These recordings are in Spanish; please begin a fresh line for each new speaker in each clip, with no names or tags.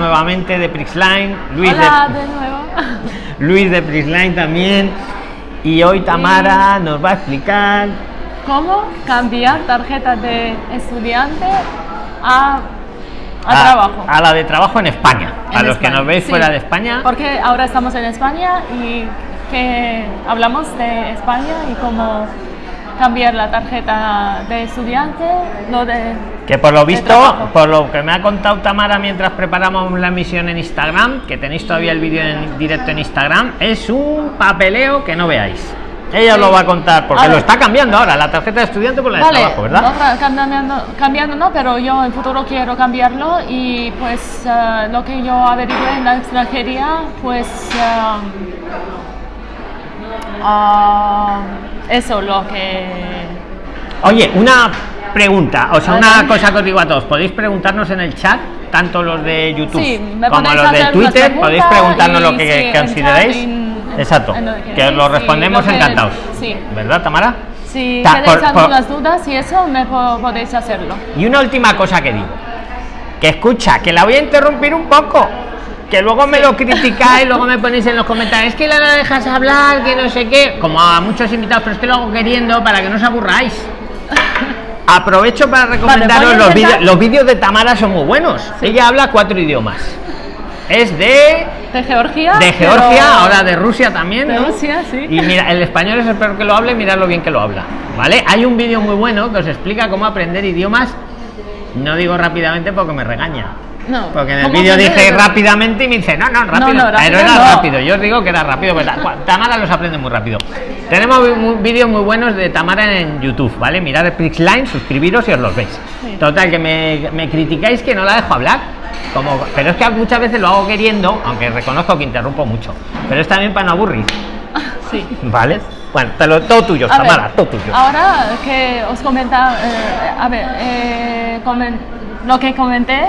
nuevamente de Prixline, Luis
Hola
de,
de nuevo.
Luis de Prixline también. Y hoy Tamara nos va a explicar
¿Cómo cambiar tarjeta de estudiante a, a, trabajo?
a la de trabajo en España.
En
a los que nos veis
sí.
fuera de España.
Porque ahora estamos en España y que hablamos de España y cómo cambiar la tarjeta de estudiante, lo de
Que por lo
de
visto, por lo que me ha contado Tamara mientras preparamos la emisión en Instagram, que tenéis todavía el vídeo en directo en Instagram, es un papeleo que no veáis. Ella
Sí.
lo va a contar, porque
A
lo está cambiando ahora, la tarjeta de estudiante por la de
Vale,
trabajo, ¿verdad?
no cambiando no, pero yo en futuro quiero cambiarlo y pues eh, lo que yo averigué en la extranjería, pues eh, ah, eso lo que...
Oye, una pregunta, o sea, una cosa que os digo a todos, podéis preguntarnos en el chat, tanto los de YouTube
Sí,
como los de Twitter, podéis preguntarnos lo que
sí,
consideréis.
en-
Exacto,
en lo que
que os
queréis
lo respondemos
lo que-
encantados.
sí.
¿Verdad, Tamara?
Si
Ta- por-
algunas dudas y eso, me po- podéis hacerlo.
Y una última cosa que digo. Que escucha, que la voy a interrumpir un poco. Que luego me lo criticáis, luego me ponéis en los comentarios, es que la no dejas hablar, que no sé qué. Como a muchos invitados, pero es que lo hago queriendo para que no os aburráis. Aprovecho para recomendaros los vídeos. Los vídeos de Tamara son muy buenos. Ella habla cuatro idiomas. Es de,
De Georgia.
de
pero-
Georgia, ahora de Rusia también.
De
¿no?
Rusia, sí.
Y mira, el español es el peor que lo hable, mirad lo bien que lo habla. ¿Vale? Hay un vídeo muy bueno que os explica cómo aprender idiomas. No digo rápidamente porque me regaña.
No,
Porque en el
¿cómo
vídeo dije rápidamente y me dice, no, no, rápido.
no,
pero
rápido
era rápido, yo os digo que era rápido, pero Ta- Tamara los aprende muy rápido. Tenemos vídeos muy buenos de Tamara en YouTube, ¿vale? Mirad el Prixline, suscribiros y os los veis.
Sí.
Total, que me, me criticáis que no la dejo hablar. Como, pero es que muchas veces lo hago queriendo, aunque reconozco que interrumpo mucho. Pero es también para no aburrir,
Sí.
¿vale? Bueno, te lo, todo tuyo,
A ver,
Tamara, todo tuyo.
Ahora que os comenta, eh, a ver, eh, comen- lo que comenté,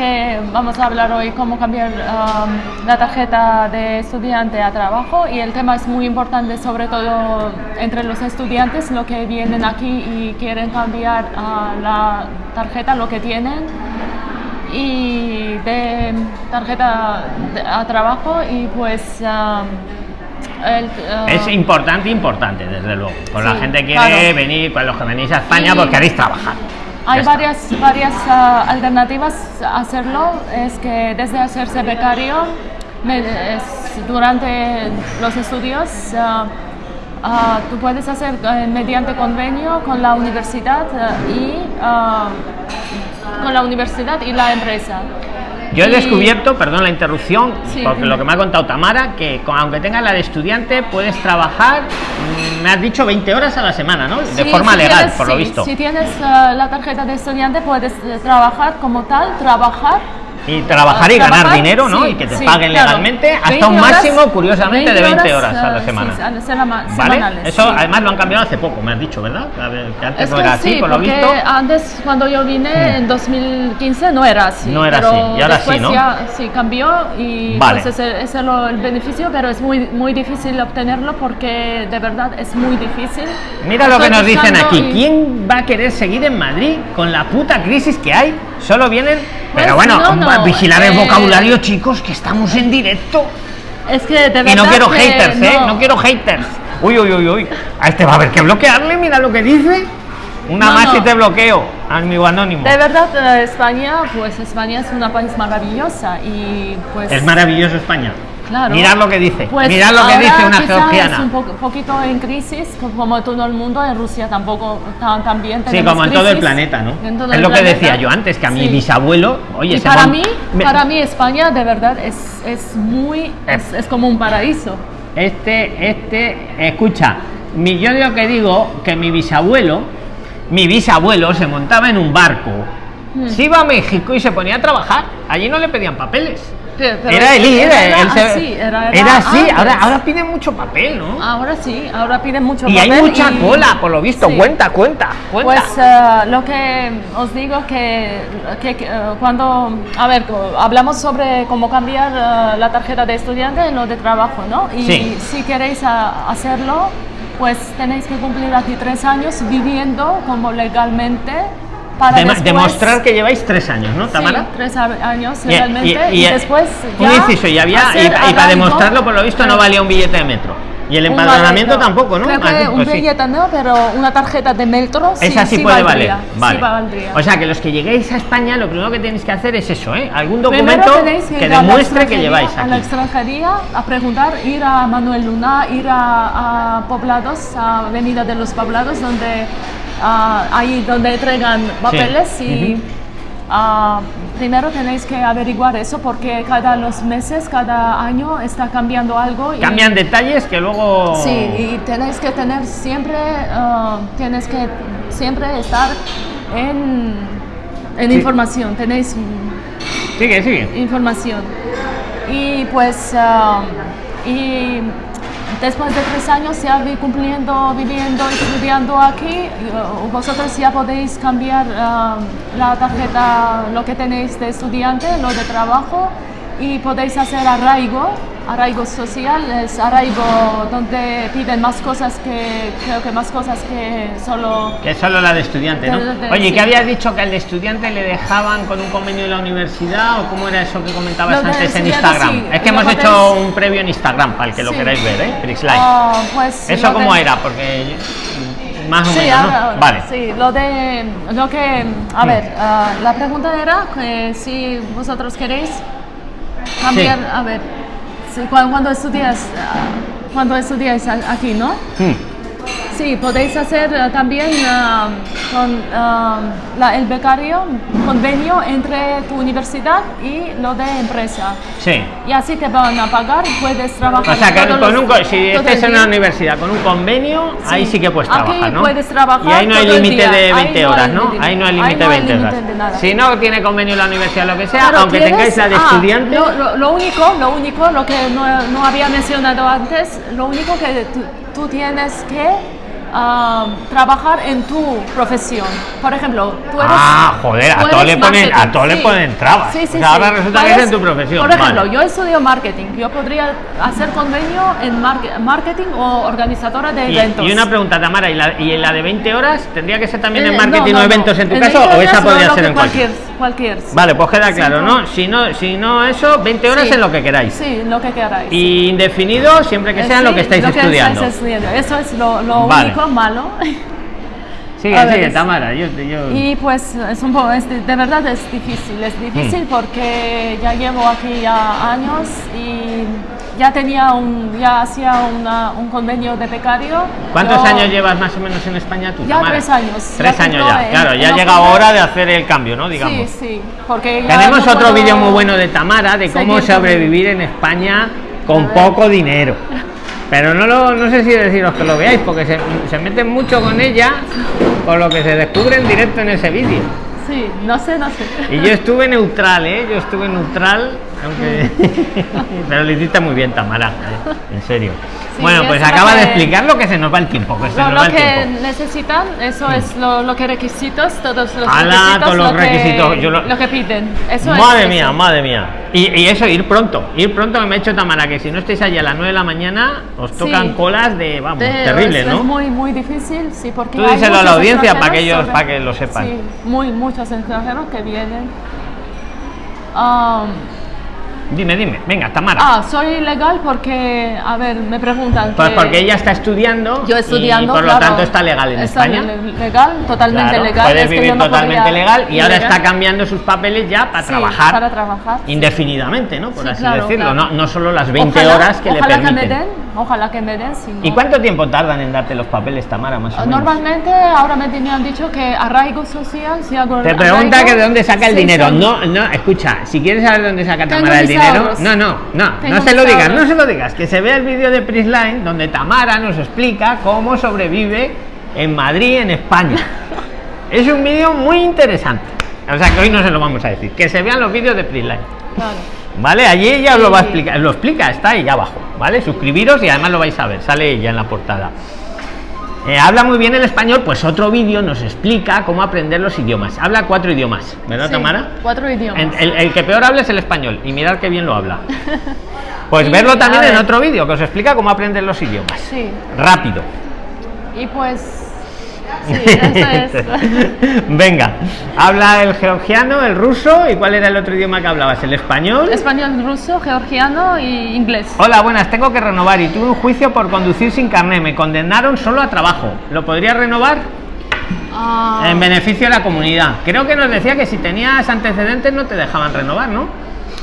que vamos a hablar hoy cómo cambiar um, la tarjeta de estudiante a trabajo y el tema es muy importante sobre todo entre los estudiantes, lo que vienen aquí y quieren cambiar ah, la tarjeta, lo que tienen y de tarjeta a trabajo y pues um, el, ah,
Es importante, importante, desde luego. Con la gente quiere
claro.
venir, con los que venís a España,
Y-
porque queréis trabajar.
Hay
está.
varias, varias ah, alternativas a hacerlo. Es que desde hacerse becario, me- es- durante los estudios, ah, ah, tú puedes hacer eh, mediante convenio con la universidad ah, y con la universidad y la empresa.
Yo he descubierto, perdón la interrupción,
Sí,
porque lo que me ha contado Tamara, que con- aunque tengas la de estudiante, puedes trabajar, mm, me has dicho 20 horas a la semana, ¿no? De forma
si
legal,
tienes-
por lo
sí,
visto.
Si tienes ah, la tarjeta de estudiante, puedes eh, trabajar como tal, trabajar
Y trabajar y
Ah,
ganar
trabajar,
dinero, ¿no?
sí,
y que te
sí,
paguen
claro.
legalmente hasta
20
un
horas-
máximo, curiosamente, de 20 horas a la semana.
sí, a la sema-
¿Vale? Eso
sí.
además lo han cambiado hace poco, me has dicho, ¿verdad? Que antes
Es
no era así,
sí,
por lo visto.
antes cuando yo vine en 2015 no era así.
No era
pero
así, y ahora sí,
después
¿no?
ya sí cambió y
Vale.
pues ese, es el beneficio, pero es muy muy difícil obtenerlo porque de verdad es muy difícil.
Mira lo que nos dicen aquí.
y-
¿Quién va a querer seguir en Madrid con la puta crisis que hay? Solo vienen. Pero
Pues
bueno,
no, no,
vigilar el vocabulario, chicos, que estamos en directo.
Es que de verdad
Y no quiero haters, ¿eh?
no.
Quiero haters. Uy, uy, uy, uy. A este va a haber que bloquearle, mira lo que dice. Una
No,
más
no.
y te bloqueo, amigo anónimo.
De verdad, eh, España, pues España es una país maravillosa y pues...
Es maravilloso España.
Claro.
Mirad lo que dice.
Pues
Mirad lo que dice una georgiana.
Es un po- poquito en crisis, como todo el mundo, en Rusia tampoco tan, también
Sí, como en todo el planeta, ¿no? Es lo que decía yo antes, que a mi
Sí.
bisabuelo, oye,
y para mí,
me-
para mí España de verdad es, es muy, es, es como un paraíso.
Este, este, escucha, mi, yo digo que digo que mi bisabuelo, mi bisabuelo se montaba en un barco,
Hmm.
se iba a México y se ponía a trabajar. Allí no le pedían papeles.
Pero-
era el ir,
era
él se-
así, era-
así,
antes.
ahora, ahora piden mucho papel, ¿no?
Ahora sí, ahora piden mucho
y hay
papel
mucha
y-
cola, por lo visto.
Sí.
Cuenta, cuenta, cuenta.
Pues eh, lo que os digo que, que, que, eh, cuando, a ver, hablamos sobre cómo cambiar eh, la tarjeta de estudiante en lo de trabajo, ¿no? Y
Sí.
si queréis hacerlo, pues tenéis que cumplir aquí tres años viviendo como legalmente para
Dema-
después-
demostrar que lleváis tres años, ¿no, Tamara?
Sí, tres años
Y-
realmente.
y-
Y,
y-
después.
un
ya
inciso, y, había, y, para demostrarlo, por lo visto, no valía un billete de metro. Y el empadronamiento tampoco, ¿no?
Creo
Ah,
que
pues
un
sí.
billete no, pero una tarjeta de metro sí,
Esa sí,
sí
puede
valdría,
valer. Vale. O sea que los que lleguéis a España, lo primero que tenéis que hacer es eso, ¿eh? Algún documento que
la
demuestre que lleváis
A la
aquí.
extranjería a preguntar, ir a Manuel Luna, ir a, a poblados, a Avenida de los Poblados, donde ah, ahí donde entregan papeles y ah, primero tenéis que averiguar eso porque cada los meses, cada año está cambiando algo. y-
Cambian detalles que luego.
Sí, y tenéis que tener siempre, ah, tienes que siempre estar en, en
Sí.
información, tenéis
Sigue, sigue.
información. Y pues, ah, y después de tres años ya vi cumpliendo, viviendo, estudiando aquí, uh, vosotros ya podéis cambiar ah, la tarjeta, lo que tenéis de estudiante, lo de trabajo, y podéis hacer arraigo. Arraigo social es arraigo donde piden más cosas que, creo que más cosas que solo
Que solo la de estudiante, ¿no?
De- de-
Oye,
sí.
¿qué habías dicho que al de estudiante le dejaban con un convenio de la universidad o cómo era eso que comentabas antes en Instagram?
sí,
es que
lo
hemos
podéis-
hecho un previo en Instagram para el que lo queráis ver, ¿eh? Prixline.
Ah, pues
¿Eso cómo
de-
era? Porque más o
Sí,
menos,
ahora-
¿no?
ahora,
Vale.
Sí, lo de lo que a ver, ah, la pregunta era que si vosotros queréis cambiar,
Sí.
a ver, cuando, estudias ah, cuando estudiáis a- aquí, ¿no?
Hmm.
Sí, podéis hacer ah, también ah, con ah, la- el becario convenio entre tu universidad y lo de empresa.
Sí.
Y así te van a pagar, puedes trabajar.
O sea, que con un, si
el
en una universidad con un convenio, ahí sí que puedes
Aquí
trabajar, ¿no?
puedes trabajar
Y ahí no hay límite de
Ahí
20
no hay
horas, ¿no? Ahí no hay límite de
no hay
20 horas.
de.
Si no tiene convenio la universidad, lo que sea,
Pero
aunque
tienes-
tengáis la de
ah,
estudiante,
Lo, lo- lo único, lo único, lo que no, no había mencionado antes, lo único que tú, tú tienes que ah, trabajar en tu profesión. Por ejemplo, tú eres.
Ah, joder, a
tú
todo
eres
le ponen-
marketing,
a todo le ponen trabas.
Sí, sí,
O sea, ahora resulta que es en tu profesión,
Por ejemplo,
vale.
yo estudio marketing. Yo podría hacer convenio en mar- marketing o organizadora de
Y,
eventos.
y una pregunta, Tamara, ¿y la, ¿y la de 20 horas tendría que ser también en
Eh,
marketing
no,
o eventos
no.
en tu
En
caso
20
o esa podría ser en cualquier?
cualquier.
Vale, pues queda claro, ¿no? Si no, si no eso, 20 horas
Sí.
es lo que queráis.
Sí, lo que queráis.
Y indefinido siempre que
Eh,
sea
sí,
lo que estáis estudiando.
estudiando. Eso es lo, lo
Vale.
único malo.
Sigue,
A
sigue, Tamara. Yo, yo-
Y pues es un poco, es de, de verdad es difícil, es difícil porque ya llevo aquí ya años y ya tenía un, ya hacía una- un convenio de becario.
¿Cuántos
Yo-
años llevas más o menos en España tú,
Ya
Tamara?
tres años.
Tres
Ya
años ya,
en-
claro, ya ha llegado hora de hacer el cambio, ¿no? Digamos.
Sí, sí, porque
Tenemos
no
otro vídeo muy bueno de Tamara de cómo sobrevivir en España con poco dinero. Pero no, lo, no sé si deciros que lo veáis, porque se, se meten mucho con ella, con lo que se descubre en directo en ese vídeo.
Sí, no sé, no sé.
Y yo estuve neutral, ¿eh? Yo estuve neutral, aunque... Pero lo hiciste muy bien, Tamara, ¿eh? en serio.
Sí,
bueno,
es
pues acaba de
que-
explicar lo que se nos va el tiempo, que se
Lo,
nos
lo
va el
que
tiempo.
necesitan, eso es lo, lo que requisitos, todos los
Ala,
requisitos,
todos los
lo que-
requisitos, yo lo-
que piden. Eso
madre
es,
mía,
eso.
madre mía. Y, y eso, ir pronto. Ir pronto que me ha hecho Tamara, que si no estáis allí a las 9 de la mañana, os tocan
Sí.
colas de, vamos,
De-
terrible,
es,
¿no?
Es muy, muy difícil, sí, porque.
Tú díselo a la audiencia para que ellos-
sobre-
para que lo sepan.
Sí, muy, muchos extranjeros que vienen. Um,
Dime, dime. Venga, Tamara.
ah, soy legal porque, a ver, me preguntan.
pues
que-
porque ella está estudiando.
Yo estudiando,
y por lo
claro,
tanto está legal en
está
España.
le- Legal, totalmente
Claro,
legal.
puede
es que
vivir
yo no
totalmente legal y ahora
ilegal.
está cambiando sus papeles ya para
Sí,
trabajar
Para trabajar.
indefinidamente, ¿no? Por
Sí,
así
claro,
decirlo, no, no solo las 20
Ojalá-
horas que le
ojalá
permiten.
Que me den, ojalá que me den. si
¿Y
no-
cuánto tiempo tardan en darte los papeles, Tamara, más o menos?
Normalmente ahora me, han dicho que arraigo social, si hago
Te pregunta
arraigo,
que de dónde saca el
seis
dinero. No, no, escucha, si quieres saber de dónde saca Tamara el
mis
dinero, no, no, no,
Tengo
no se lo digas, no se lo digas, que se vea el vídeo de Prisline donde Tamara nos explica cómo sobrevive en Madrid, en España. es un vídeo muy interesante. O sea que hoy no se lo vamos a decir, que se vean los vídeos de Prisline.
Claro.
¿Vale? Allí ella os lo va a explicar, lo explica, está ahí abajo, ¿vale? Suscribiros y además lo vais a ver, sale ella en la portada. Eh, habla muy bien el español, pues otro vídeo nos explica cómo aprender los idiomas. Habla cuatro idiomas, ¿verdad,
Sí,
Tamara?
Cuatro idiomas.
El, el que peor habla es el español y mirad qué bien lo habla. Pues
Y,
verlo también en otro vídeo que os explica cómo aprender los idiomas.
Sí.
Rápido.
Y pues Sí, eso es.
Venga, habla el georgiano, el ruso y cuál era el otro idioma que hablabas, el español.
Español, ruso, georgiano y inglés.
Hola, buenas, tengo que renovar y tuve un juicio por conducir sin carné. Me condenaron solo a trabajo. ¿Lo podría renovar?
Ah,
En beneficio de la comunidad. Creo que nos decía que si tenías antecedentes no te dejaban renovar, ¿no?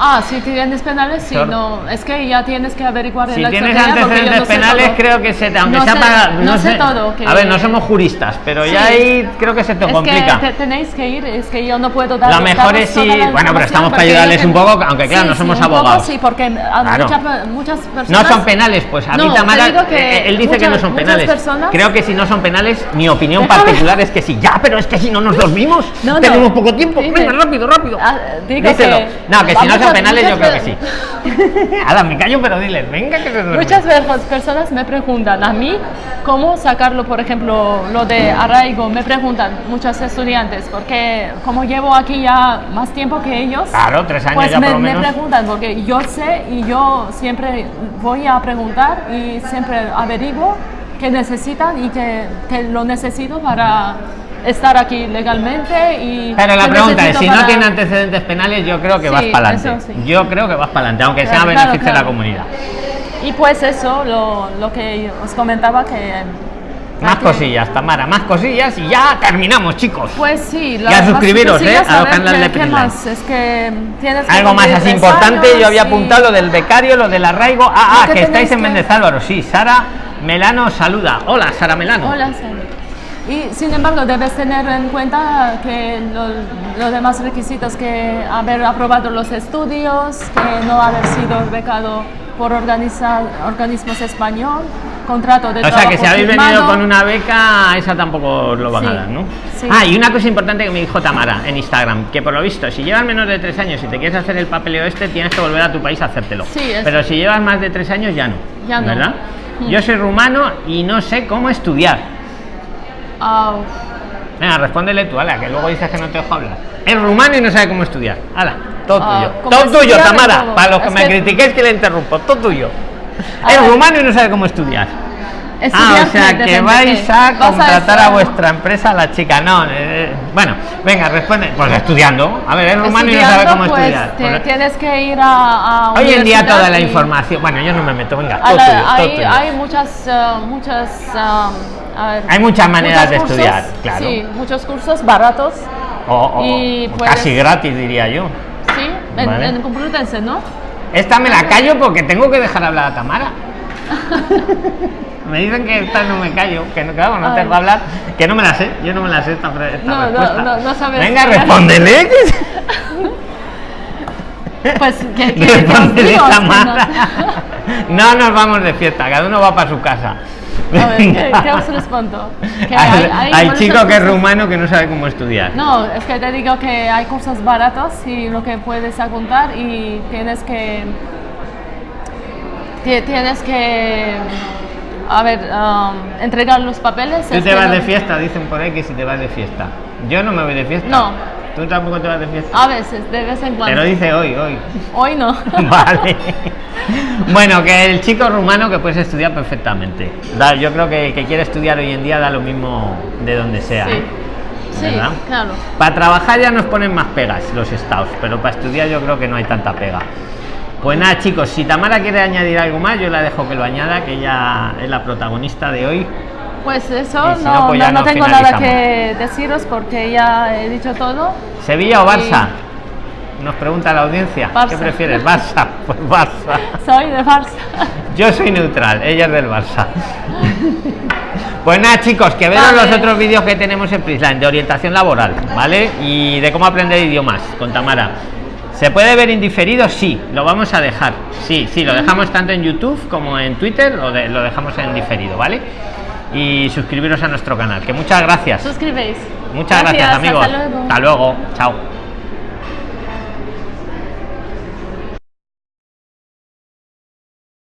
Ah, si tienes penales, sí,
Claro.
no. Es que ya tienes que averiguar
Si
la
tienes antecedentes
no
penales,
todo.
creo que se te, aunque
No
sea
sé-
para.
no sé todo, que-
A ver, no somos juristas, pero ya
Sí.
ahí creo que se te
Es
complica.
que te- tenéis que ir, es que yo no puedo dar
Lo mejor es si-
la
bueno, pero estamos para ayudarles un poco, aunque claro, no
Sí,
somos
sí,
abogados.
sí, porque
Claro.
muchas, muchas
No
personas...
son penales, pues a mí
No,
Tamara,
que
eh, él dice que no son penales.
personas-
Creo que si no son penales, mi opinión
Déjame-
particular es que sí. Ya, pero es que si no nos dormimos,
No, no.
tenemos poco tiempo. Venga, rápido, rápido.
Ah,
Díselo. no, que si no
muchas-
penales, yo creo que sí. Ala, me callo, pero diles, venga que se duerme.
Muchas veces personas me preguntan a mí cómo sacarlo, por ejemplo, lo de arraigo, me preguntan muchos estudiantes, porque como llevo aquí ya más tiempo que ellos,
Claro, tres años
pues
ya
me,
por lo
me
menos.
preguntan, porque yo sé y yo siempre voy a preguntar y siempre averiguo qué necesitan y que, que lo necesito para estar aquí legalmente y
Pero la pregunta es, si no tiene antecedentes penales, yo creo que
Sí,
vas para adelante.
sí.
Yo creo que vas para adelante, aunque sea
Claro,
beneficio de la comunidad.
Y pues eso, lo, lo que os comentaba que...
Más
que-
cosillas, Tamara, más cosillas y ya terminamos, chicos.
Pues sí,
Y a suscribiros,
cosillas,
¿eh? a los canales
¿qué-
de
¿Qué
Prisline.
más? Es que tienes que
Algo más así importante, yo había
y-
apuntado lo del becario, lo del arraigo. Ah, ah,
que
que estáis en
que-
Méndez Álvaro, sí. Sara Melano saluda. Hola, Sara Melano.
Hola, Sara. Y sin embargo, debes tener en cuenta que lo- los demás requisitos que haber aprobado los estudios, que no haber sido becado por organismos español, contrato de
O sea
trabajo
que si habéis venido
firmado.
con una beca, esa tampoco os lo van a
Sí,
dar, ¿no?
sí.
Ah, y una cosa importante que me dijo Tamara en Instagram, que por lo visto, si llevas menos de tres años y te quieres hacer el papeleo este, tienes que volver a tu país a hacértelo.
Sí, es-
Pero si llevas más de tres años, ya no.
Ya no.
¿Verdad?
Mm.
Yo soy rumano y no sé cómo estudiar. Venga, respóndele tú, ala, que luego dices que no te dejo hablar. Es rumano y no sabe cómo estudiar. Ala, todo tuyo.
¿cómo
Todo tuyo, Tamara.
todo?
Para los que
Es
me
que-
critiquéis que le interrumpo, todo tuyo.
A
Es
ver.
rumano y no sabe cómo estudiar. Ah, o sea que vais a contratar a, vuestra empresa la chica. No, eh, bueno, venga, responde. Pues estudiando. A ver, es rumano y no sabe cómo
pues,
estudiar.
te-
Pues,
tienes que ir a, a
hoy en día toda la información. Bueno, yo no me meto, venga,
a
todo
la-
tuyo, todo tuyo.
hay muchas, eh, muchas, um, a ver,
Hay muchas maneras de
cursos,
estudiar, claro.
Sí, muchos cursos baratos.
O- o-
y puedes-
casi gratis, diría yo.
Sí, en,
Vale.
en Complutense, ¿no?
Esta me la callo porque tengo que dejar hablar a Tamara. me dicen que esta no me callo, que no, claro, no tengo que hablar, que no me la sé, yo no me la sé esta, esta
No, no,
respuesta.
no, no sabes.
Venga, respóndele.
Pues que, que
Tamara. No nos vamos de fiesta, cada uno va para su casa.
A ver, ¿qué, qué os respondo? Que hay-
chico que es rumano que no sabe cómo estudiar.
No, es que te digo que hay cursos baratos y lo que puedes apuntar y tienes que ti- tienes que a ver um, entregar los papeles.
Tú te vas
no-
de fiesta, dicen por ahí que si te vas de fiesta. Yo no me voy de fiesta.
No.
Tú tampoco te vas de fiesta.
A veces, de vez en cuando.
Pero dice hoy, hoy.
Hoy no.
Vale. Bueno, que el chico rumano que puedes estudiar perfectamente. Da- yo creo que el que quiere estudiar hoy en día da lo mismo de donde sea.
Sí,
¿eh?
sí,
¿Verdad?
claro.
Para trabajar ya nos ponen más pegas los estados, pero para estudiar yo creo que no hay tanta pega. Pues nada, chicos, si Tamara quiere añadir algo más, yo la dejo que lo añada, que ella es la protagonista de hoy.
Pues eso,
si no,
no,
pues
no, no tengo nada que deciros porque ya he dicho todo.
¿Sevilla o Barça? Nos pregunta la audiencia. ¿Qué prefieres? Barça. Pues Barça.
Soy de Barça.
Yo soy neutral, ella es del Barça. Pues nada, chicos, que vean
Vale.
los otros vídeos que tenemos en Prisline de orientación laboral, ¿vale? Y de cómo aprender idiomas con Tamara. ¿Se puede ver indiferido? Sí, lo vamos a dejar. Sí, sí, lo dejamos tanto en YouTube como en Twitter, lo, de- lo dejamos en diferido, ¿vale? Y suscribiros a nuestro canal. Que muchas gracias.
Suscribéis.
Muchas gracias, amigos.
Hasta luego.
Hasta luego. Chao.